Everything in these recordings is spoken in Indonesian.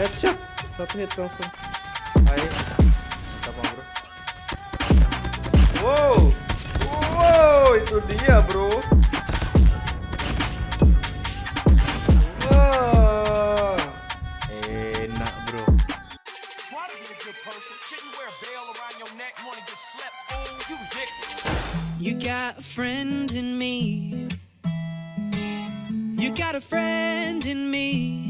Headshot. Satu hit langsung. Hai. Mantap bang bro. Wow. Wow, itu dia bro. Wah. Enak bro. Try to be a good person. Shouldn't wear a bell around your neck. Wanna get slept? Fool, you ridiculous. You got a friend in me. You got a friend in me.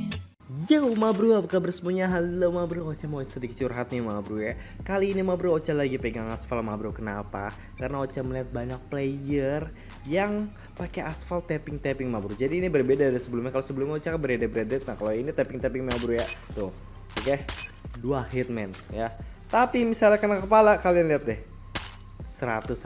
Yo ma bro, apa kabar semuanya? Halo ma bro, Ocha mau sedikit curhat nih ma bro ya. Kali ini ma bro, Ocha lagi pegang aspal ma bro. Kenapa? Karena Ocha melihat banyak player yang pakai aspal tapping-tapping ma bro. Jadi ini berbeda dari sebelumnya. Kalau sebelumnya Ocha kan beredit-beredit Nah kalau ini tapping-tapping ma bro ya. Tuh, oke? Okay? Dua hitman ya. Tapi misalnya kena kepala, kalian lihat deh. 101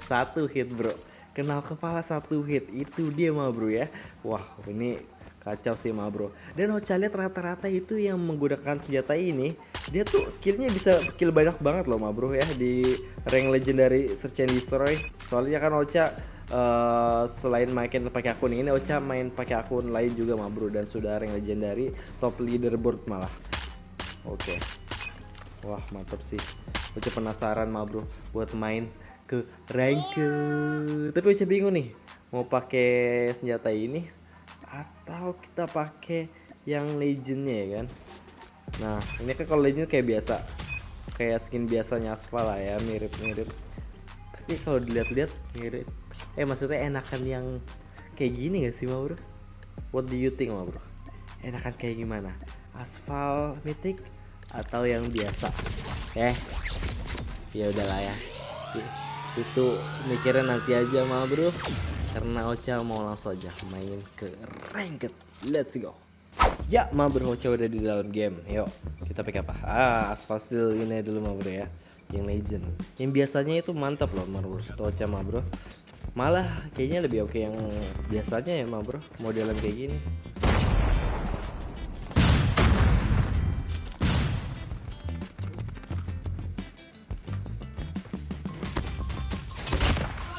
Satu. Hit bro. Kenal kepala satu hit. Itu dia ma bro ya. Wah ini kacau sih ma bro. Dan Ocha lihat rata-rata itu yang menggunakan senjata ini dia tuh killnya bisa kill banyak banget loh ma bro ya di rank legendary search and destroy. Soalnya kan Ocha uh, selain main pakai akun ini Ocha main pakai akun lain juga ma bro dan sudah rank legendary top leaderboard malah. Oke. Okay. wah mantap sih. Ocha penasaran ma bro buat main ke rank tapi Ocha bingung nih mau pakai senjata ini atau kita pakai yang legendnya ya kan? Nah ini kan kalau legend kayak biasa. Kayak skin biasanya aspal lah ya mirip-mirip. Tapi kalau dilihat-lihat mirip. Eh maksudnya enakan yang kayak gini gak sih ma bro what do you think ma bro enakan kayak gimana? Aspal mythic atau yang biasa? Eh ya udahlah ya. Itu mikirnya nanti aja ma bro karena Ocha mau langsung aja main ke ranked. Let's go. Ya ma bro Ocha udah di dalam game. Yuk kita pakai apa? Ah asfal steel ini dulu ma bro ya. Yang legend. Yang biasanya itu mantap loh ma bro Ocha ma bro. Malah kayaknya lebih oke yang biasanya ya ma bro. Modelan kayak gini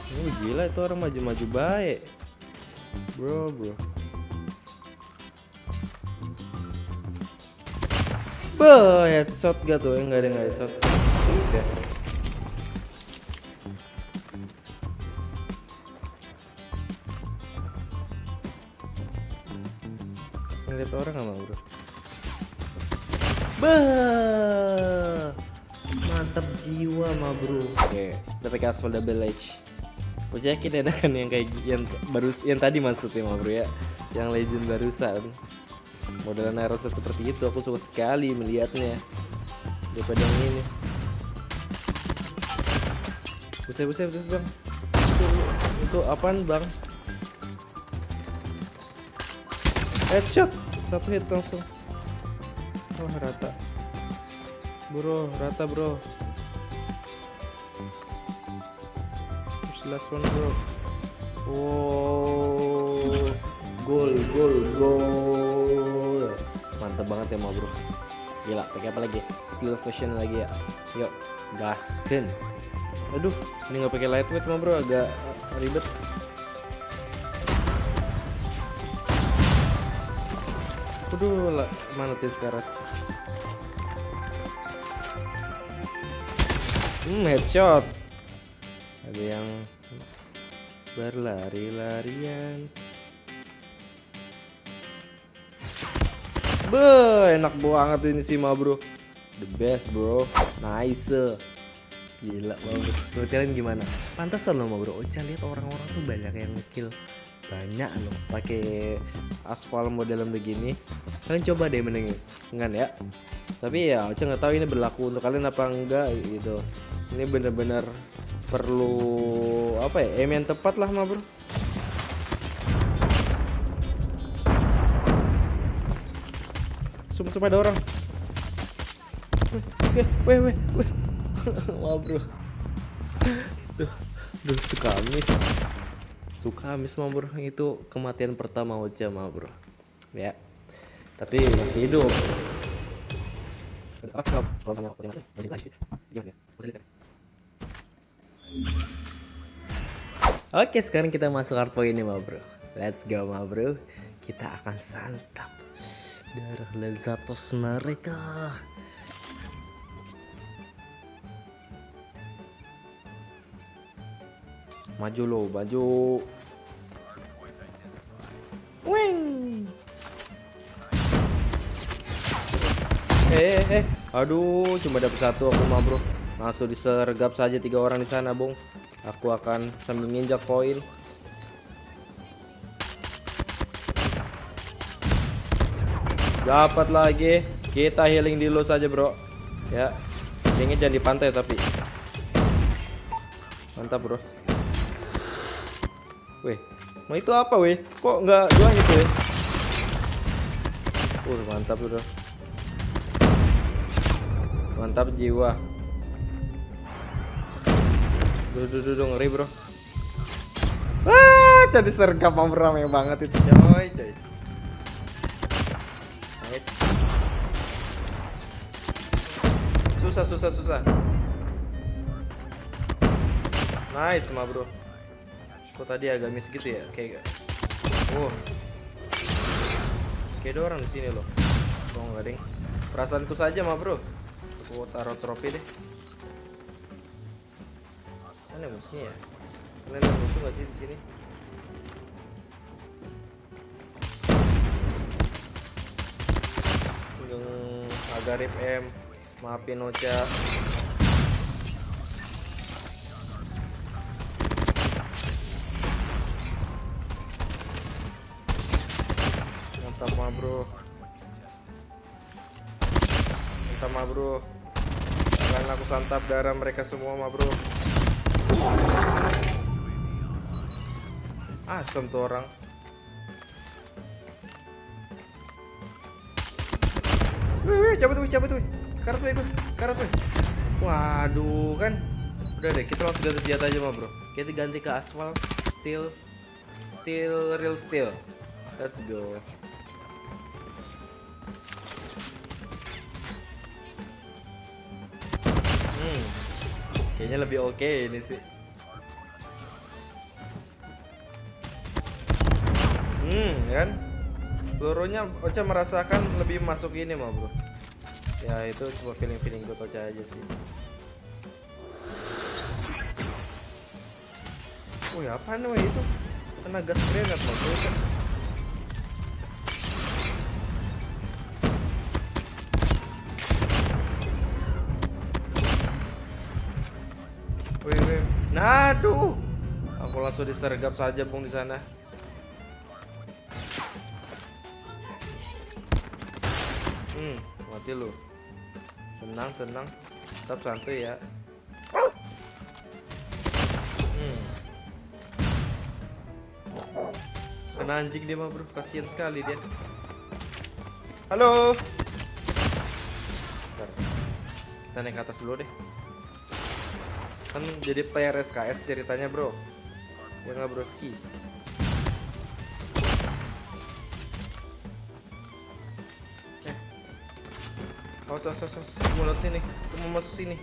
Oh gila itu orang maju-maju baik. Bro bro. Bah headshot gak tuh? Enggak ada enggak headshot. Udah. Ngeliat orang sama bro? Bah Mantap jiwa ma bro. Oke kita pakai aspal double edge Gue yakin enakan yang kayak yang baru yang tadi maksudnya ma bro ya. Yang legend barusan. Modelan aeroset seperti itu aku suka sekali melihatnya. Daripada yang ini. Buset buset buset bang. Itu, itu apaan bang? Headshot! Satu hit langsung. Wah rata. Bro rata bro last one bro. Wow. Gol gol gol. Mantap banget ya mau bro gila pakai apa lagi? Steel fusion lagi ya. Yuk gasken aduh ini nggak pakai lightweight mah bro agak ribet. Aduh lah, mana tuh sekarang? Hmm headshot. Ada yang berlari-larian. Be, enak banget ini sih ma bro. The best bro. Nice. Gila banget Tuh kalian gimana? Pantasan loh ma bro. Ocha lihat orang-orang tuh banyak yang ngekill. Banyak loh pakai aspal modelan begini. Kalian coba deh mendingan ya. Tapi ya Ocha nggak tahu ini berlaku untuk kalian apa enggak gitu. Ini bener-bener perlu apa ya aim yang tepat lah ma bro sumpah sumpah ada orang weh weh weh wah bro tuh duh suka miss suka miss ma bro itu kematian pertama Ocha ma bro ya tapi masih hidup Oke sekarang kita masuk hard point ini ma bro Let's go ma bro Kita akan santap darah lezatos mereka. Maju lo, maju. Wing. Eh, eh, eh, aduh, cuma dapat satu aku mah bro. Langsung disergap saja tiga orang di sana, bung. Aku akan sambil nginjak poin. Dapat lagi. Kita healing dulu saja, bro. Ya, ini jangan di pantai tapi. Mantap, bro. Weh, mau itu apa, weh? Kok nggak dua gitu, weh? Uh, mantap, bro. Mantap jiwa. Duh, duh, duh, duh, ngeri, bro. Wah, jadi sergap mau rame banget itu, coy, coy. Nice. Susah, susah, susah. Nice, ma bro. Kok tadi agak miss gitu ya? Kayak Oh. Kayak ada orang di sini loh. Oh, enggak, ding. Perasaanku saja, ma bro. Aku taruh trofi deh. Mana musuhnya ya? Kalian ada musuh nggak sih di sini? Yang Agarip M, maafin Ocha. Mantap ma bro. Mantap ma bro. Jangan aku santap darah mereka semua ma bro. Asem tuh orang. Wih, wih, cabut wih, cabut wih. Karat wih. Karat wih. Waduh, kan. Udah deh, kita langsung ganti senjata aja mah, bro. Kita ganti ke aspal, steel, steel, real steel. Let's go. Kayaknya lebih oke ini sih. Hmm, kan? Pelurunya Ocha merasakan lebih masuk ini mah, Bro. Ya, itu cuma feeling-feeling gue Ocha aja sih. Wih, apa nih itu? Kena gas grenade bro, aduh. Aku langsung disergap saja, Bung di sana. Hmm, mati lu. Tenang, tenang. Tetap santai ya. Hmm. Kena anjing dia mah bro, kasihan sekali dia. Halo. Bentar. Kita naik ke atas dulu deh. Kan jadi player SKS ceritanya bro. Ya nggak broski. Awas, awas, awas, awas. Mau lewat sini. Mau masuk sini.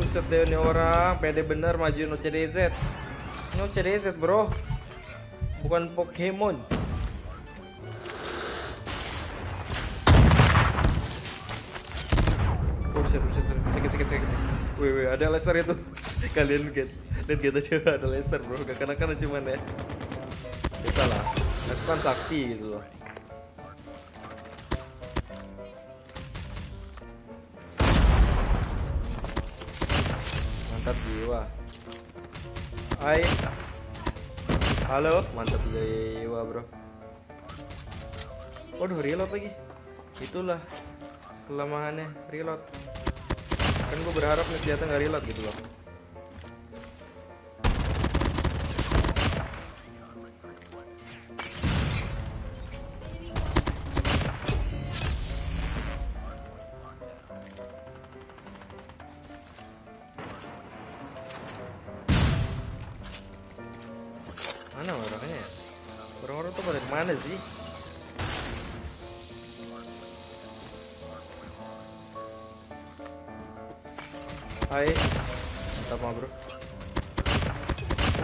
Buset deh ini orang. Pede bener majuin OCDZ. Ini OCDZ bro. Bukan Pokemon. Buset, buset, sakit, sakit, sakit. Wih, wih, ada laser itu. Kalian lihat, lihat kita coba ada laser bro. Gak kena-kena cuman ya. Bisa lah. Aku kan sakti gitu loh. Mantap jiwa. Hai. Halo, mantap jiwa, Bro. Waduh, reload lagi. Itulah kelemahannya reload. Kan gue berharap nih senjata nggak reload gitu loh. Mana orangnya ya? Orang-orang tuh pada ke mana sih? Hai Mantap mah bro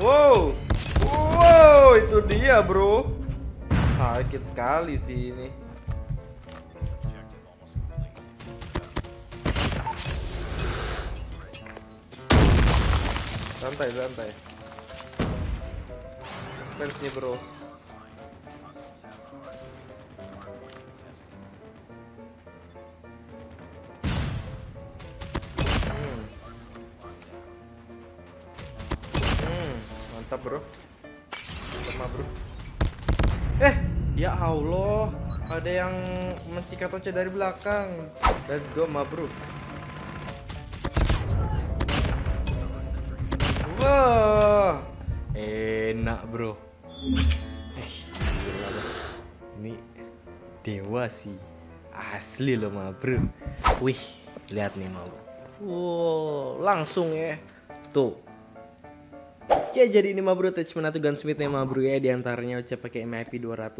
Wow Wow itu dia bro. Sakit sekali sih ini. Santai, santai. Fans nih bro. Mantap bro. Mah, bro. Eh, ya Allah, ada yang mensikat Oce dari belakang. Let's go, ma bro. Wah, enak bro. Bro. Ini dewa sih, asli loh ma bro. Wih, lihat nih ma bro. Wow, langsung ya. Tuh. Ya jadi ini mah bro attachment atau gunsmithnya mah bro ya di antaranya Ocha pakai MIP 200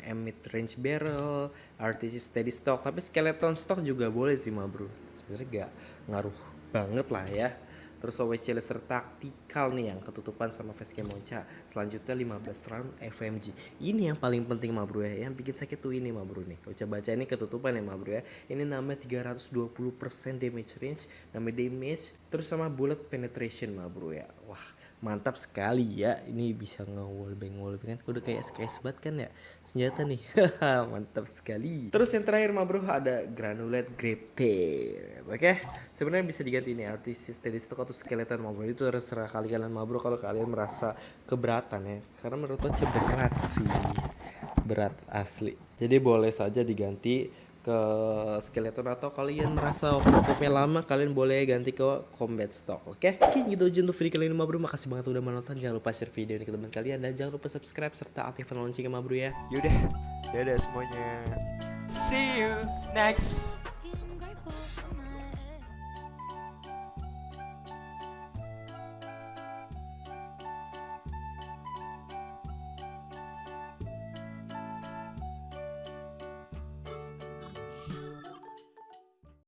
mm mid range barrel, RTC steady stock, tapi skeleton stock juga boleh sih mah bro. Sebenarnya gak ngaruh banget lah ya. Terus OWC laser taktikal nih yang ketutupan sama facecam Ocha. Selanjutnya 15 round FMG. Ini yang paling penting mah bro ya. Yang bikin sakit tuh ini mah bro nih. Ocha baca ini ketutupan ya mah bro ya. Ini namanya 320% damage range, namanya damage terus sama bullet penetration mah bro ya. Wah, mantap sekali ya. Ini bisa nge-wallbang wallbang kan udah kayak SKS banget kan ya? Senjata nih. Mantap sekali. Terus yang terakhir mah bro ada granulate grip oke? Sebenarnya bisa diganti ini artis steady stock atau skeleton mah bro. Itu terserah kalian mah bro. Kalau kalian merasa keberatan ya. Karena menurut aku berat sih. Berat asli. Jadi boleh saja diganti ke skeleton atau kalian merasa open scope-nya lama kalian boleh ganti ke combat stock oke? Okay? oke gitu aja untuk video kali ini ma bro makasih banget udah menonton. Jangan lupa share video ini ke teman kalian. Dan jangan lupa subscribe serta aktifkan loncengnya ma bro ya. Yaudah, dadah semuanya. See you next